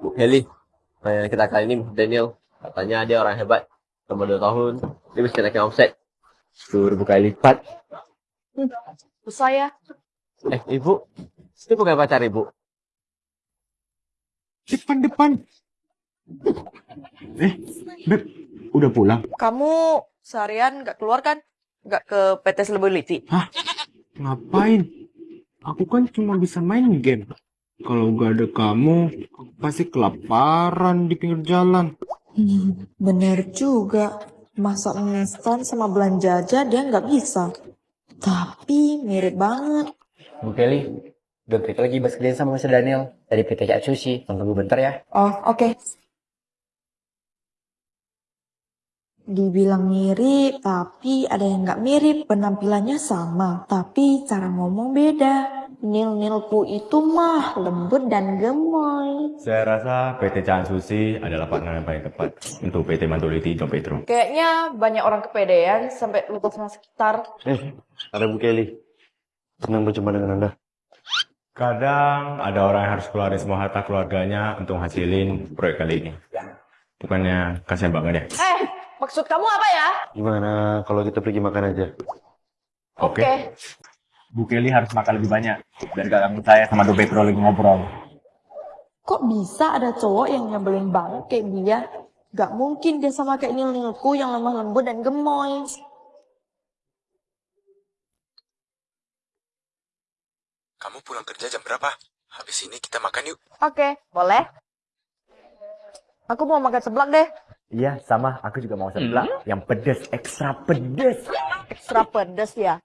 Bu Heli, pertanyaan kita kali ini Daniel. Katanya dia orang hebat. Selama 2 tahun, dia bisa naikin omset. 10 ribu kali lipat. Susah ya. Eh, ibu, itu bukan pacar ibu. Depan-depan. Eh, Beb, udah pulang? Kamu seharian nggak keluar kan? Nggak ke PT Celebrity? Ngapain? Aku kan cuma bisa main game. Kalau gak ada kamu, aku pasti kelaparan di pinggir jalan. Hmm, bener juga. Masak instan sama belanja aja dia nggak bisa. Tapi mirip banget. Bu Kelly, bentar lagi bahas kerjaan sama Mr. Daniel dari PT Cak Sushi. Tunggu bentar ya. Oh, oke. Dibilang mirip, tapi ada yang nggak mirip. Penampilannya sama, tapi cara ngomong beda. Nil-nilku itu mah lembut dan gemoy. Saya rasa PT Chan Sushi adalah partner yang paling tepat untuk PT Mantuliti Don Petro. Kayaknya banyak orang kepedean sampai lupa sama sekitar. Eh, ada Bu Kelly. Senang berjumpa dengan Anda. Kadang ada orang yang harus keluarin semua harta keluarganya untuk hasilin proyek kali ini. Bukannya kasihan banget ya? Eh, maksud kamu apa ya? Gimana kalau kita pergi makan aja? Oke. Bu Kelly harus makan lebih banyak. Biar gak ganggu saya sama Do Petro lagi ngobrol. Kok bisa ada cowok yang nyebelin banget kayak dia? Gak mungkin dia sama kayak nil-nilku yang lemah lembut dan gemoy. Kamu pulang kerja jam berapa? Habis ini kita makan yuk. Oke, boleh. Aku mau makan seblak deh. Iya, sama. Aku juga mau seblak. Yang pedes, ekstra pedes. Ekstra pedes ya.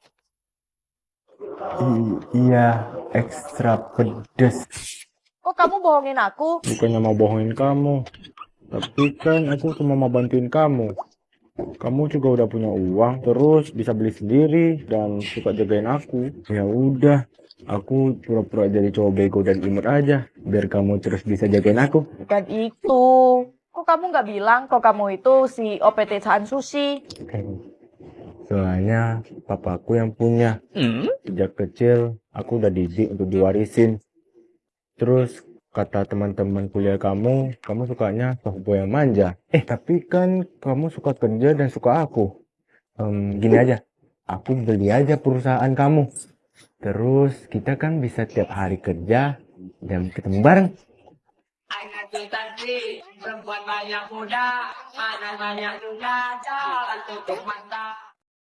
Iya, ekstra pedes. Kok kamu bohongin aku? Bukannya mau bohongin kamu. Tapi kan aku cuma mau bantuin kamu. Kamu juga udah punya uang, terus bisa beli sendiri dan suka jagain aku. Ya udah, aku pura-pura jadi cowok bego dan imut aja, biar kamu terus bisa jagain aku. Bukan itu. Kok kamu nggak bilang kok kamu itu si OPT Chan Sushi? Soalnya papaku yang punya. Sejak kecil aku udah didik untuk diwarisin. Terus kata teman-teman kuliah kamu, kamu sukanya softboy yang manja. Eh tapi kan kamu suka kerja dan suka aku. Em, gini aja, aku beli aja perusahaan kamu. Terus kita kan bisa tiap hari kerja dan ketemu bareng. Anak sih, perempuan banyak muda, anak banyak juga, jalan tutup mata.